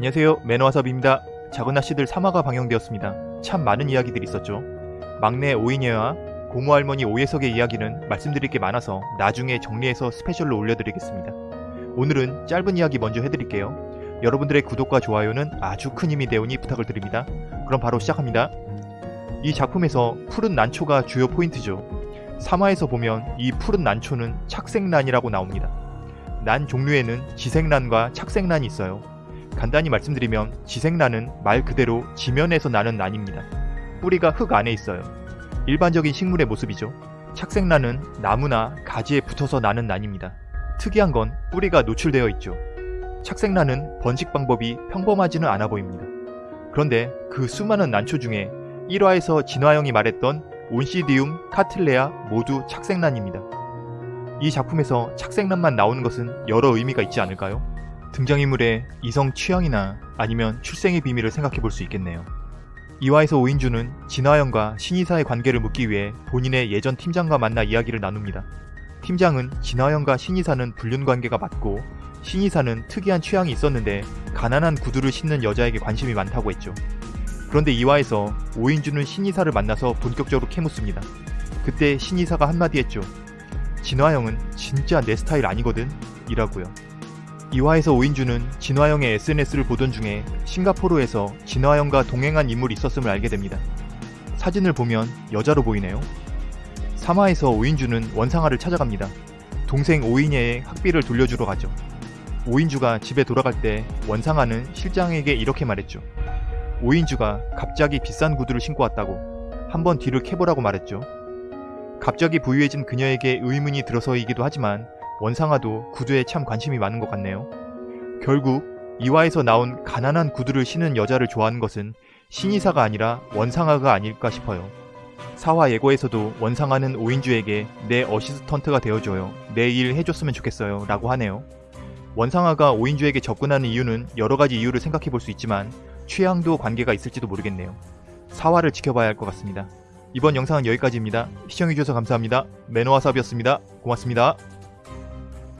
안녕하세요 매너와섭입니다. 작은 아씨들 3화가 방영되었습니다. 참 많은 이야기들이 있었죠. 막내 오이녀와 고모 할머니 오예석의 이야기는 말씀드릴 게 많아서 나중에 정리해서 스페셜로 올려드리겠습니다. 오늘은 짧은 이야기 먼저 해드릴게요. 여러분들의 구독과 좋아요는 아주 큰 힘이 되오니 부탁을 드립니다. 그럼 바로 시작합니다. 이 작품에서 푸른 난초가 주요 포인트죠. 3화에서 보면 이 푸른 난초는 착색란이라고 나옵니다. 난 종류에는 지색란과 착색란이 있어요. 간단히 말씀드리면 지색란은 말 그대로 지면에서 나는 난입니다. 뿌리가 흙 안에 있어요. 일반적인 식물의 모습이죠. 착색란은 나무나 가지에 붙어서 나는 난입니다. 특이한 건 뿌리가 노출되어 있죠. 착색란은 번식 방법이 평범하지는 않아 보입니다. 그런데 그 수많은 난초 중에 1화에서 진화영이 말했던 온시디움, 카틀레아 모두 착색란입니다. 이 작품에서 착색란만 나오는 것은 여러 의미가 있지 않을까요? 등장인물의 이성 취향이나 아니면 출생의 비밀을 생각해 볼 수 있겠네요. 이화에서 오인주는 진화영과 신이사의 관계를 묻기 위해 본인의 예전 팀장과 만나 이야기를 나눕니다. 팀장은 진화영과 신이사는 불륜 관계가 맞고 신이사는 특이한 취향이 있었는데 가난한 구두를 신는 여자에게 관심이 많다고 했죠. 그런데 이화에서 오인주는 신이사를 만나서 본격적으로 캐묻습니다. 그때 신이사가 한마디 했죠. 진화영은 진짜 내 스타일 아니거든? 이라고요. 이화에서 오인주는 진화영의 SNS를 보던 중에 싱가포르에서 진화영과 동행한 인물이 있었음을 알게 됩니다. 사진을 보면 여자로 보이네요. 3화에서 오인주는 원상아를 찾아갑니다. 동생 오인예의 학비를 돌려주러 가죠. 오인주가 집에 돌아갈 때 원상아는 실장에게 이렇게 말했죠. 오인주가 갑자기 비싼 구두를 신고 왔다고 한번 뒤를 캐보라고 말했죠. 갑자기 부유해진 그녀에게 의문이 들어서이기도 하지만 원상아도 구두에 참 관심이 많은 것 같네요. 결국 이화에서 나온 가난한 구두를 신은 여자를 좋아하는 것은 신이사가 아니라 원상아가 아닐까 싶어요. 사화 예고에서도 원상아는 오인주에게 내 어시스턴트가 되어줘요. 내 일 해줬으면 좋겠어요. 라고 하네요. 원상아가 오인주에게 접근하는 이유는 여러가지 이유를 생각해 볼 수 있지만 취향도 관계가 있을지도 모르겠네요. 사화를 지켜봐야 할 것 같습니다. 이번 영상은 여기까지입니다. 시청해주셔서 감사합니다. 매너와삽이었습니다. 고맙습니다.